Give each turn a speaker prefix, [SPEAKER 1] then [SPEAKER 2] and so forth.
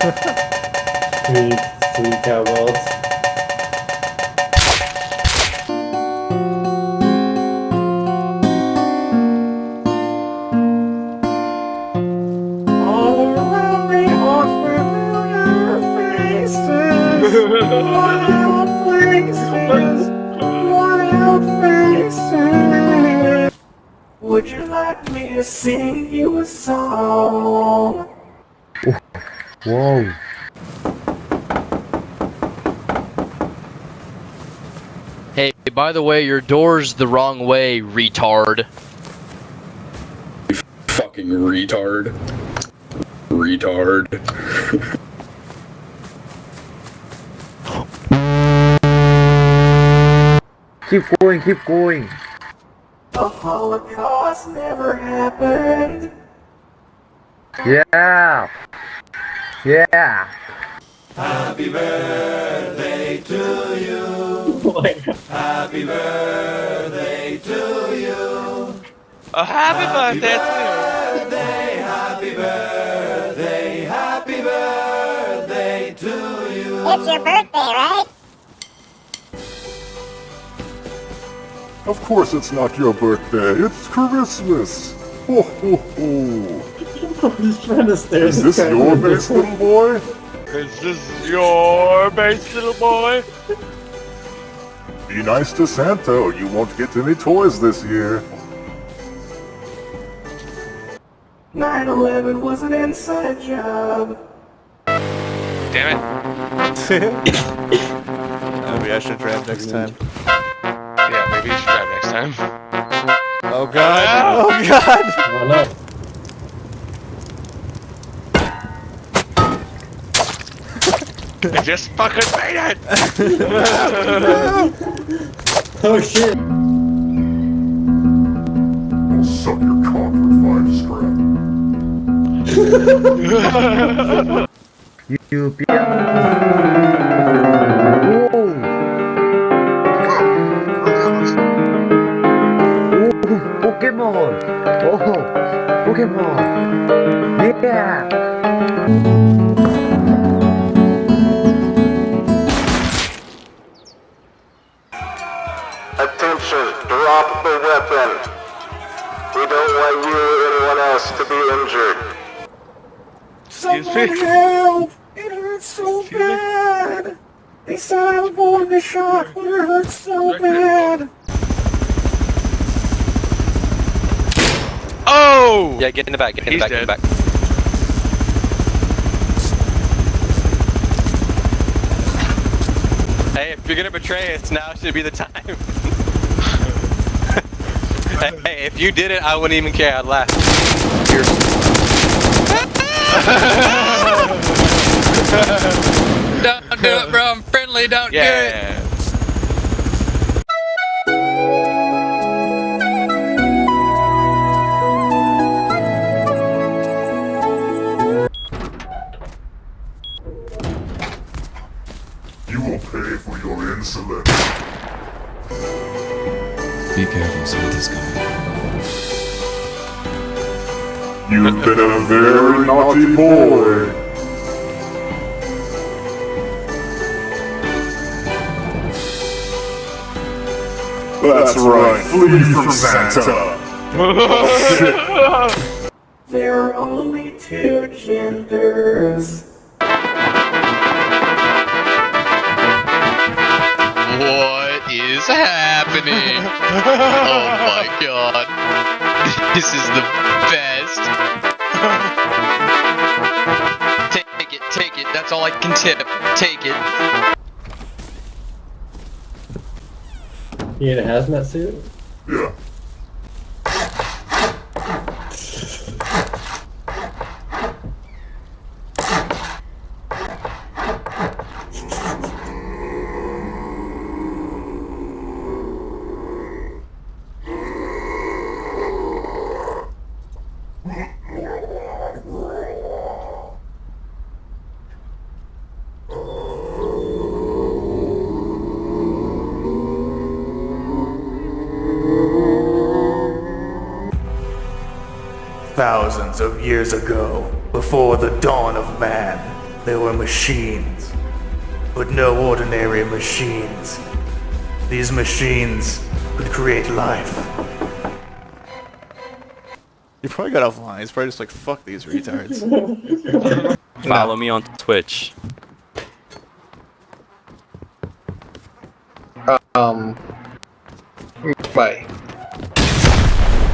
[SPEAKER 1] Sweet, sweet cowbells.
[SPEAKER 2] All around me are familiar faces. Worn out places. Worn out faces. Would you like me to sing you a song?
[SPEAKER 3] Whoa.
[SPEAKER 4] Hey, by the way, your door's the wrong way, retard.
[SPEAKER 5] Fucking retard. Retard.
[SPEAKER 3] Keep going, keep going.
[SPEAKER 2] The Holocaust never happened.
[SPEAKER 3] Yeah. Yeah.
[SPEAKER 6] Happy birthday to you. Oh, happy, birthday to
[SPEAKER 1] you.
[SPEAKER 6] happy birthday, Happy birthday Happy birthday, happy birthday to you.
[SPEAKER 7] It's your birthday, right?
[SPEAKER 8] Of course it's not your birthday, it's Christmas! Ho ho ho!
[SPEAKER 1] I'm trying to stare
[SPEAKER 8] Is this
[SPEAKER 1] the
[SPEAKER 8] your
[SPEAKER 1] camera.
[SPEAKER 8] base, little boy?
[SPEAKER 6] Is this your base, little boy?
[SPEAKER 8] Be nice to Santa or you won't get any toys this year.
[SPEAKER 2] 9-11 was an inside job.
[SPEAKER 6] Damn it.
[SPEAKER 9] Maybe I should drive next time.
[SPEAKER 6] Yeah, maybe you should drive next time.
[SPEAKER 9] Oh god! Oh ah. god!
[SPEAKER 1] Oh no.
[SPEAKER 6] I just fucking made it!
[SPEAKER 1] Oh shit.
[SPEAKER 8] I'll suck your cock for five scrap.
[SPEAKER 3] You be. Oh, Pokemon. Yeah.
[SPEAKER 10] Attention, drop the weapon. We don't want you or anyone else to be injured.
[SPEAKER 2] Someone help! It hurts so bad! They said I was born to shock, but it hurts so bad!
[SPEAKER 6] Oh!
[SPEAKER 4] Yeah, get in the back, get in
[SPEAKER 6] He's
[SPEAKER 4] the back, get in the
[SPEAKER 6] dead.
[SPEAKER 4] back. Hey, if you're gonna betray us, now should be the time. hey, hey, if you did it, I wouldn't even care. I'd laugh. don't do it, bro. I'm friendly. Don't do it.
[SPEAKER 8] Pay for your insolence.
[SPEAKER 11] Be careful, Santa's coming.
[SPEAKER 8] You've been a very naughty boy. That's right, flee from Santa.
[SPEAKER 2] There are only two genders.
[SPEAKER 4] What is happening? oh my god. This is the best. Take it, take it. That's all I can tip. Take it.
[SPEAKER 1] You in a hazmat suit?
[SPEAKER 8] Yeah.
[SPEAKER 9] Thousands of years ago, before the dawn of man, there were machines.
[SPEAKER 2] but no ordinary machines. These machines could create life.
[SPEAKER 9] You probably got offline. He's probably just like, fuck these retards.
[SPEAKER 12] Follow me on Twitch.
[SPEAKER 13] Um. Bye.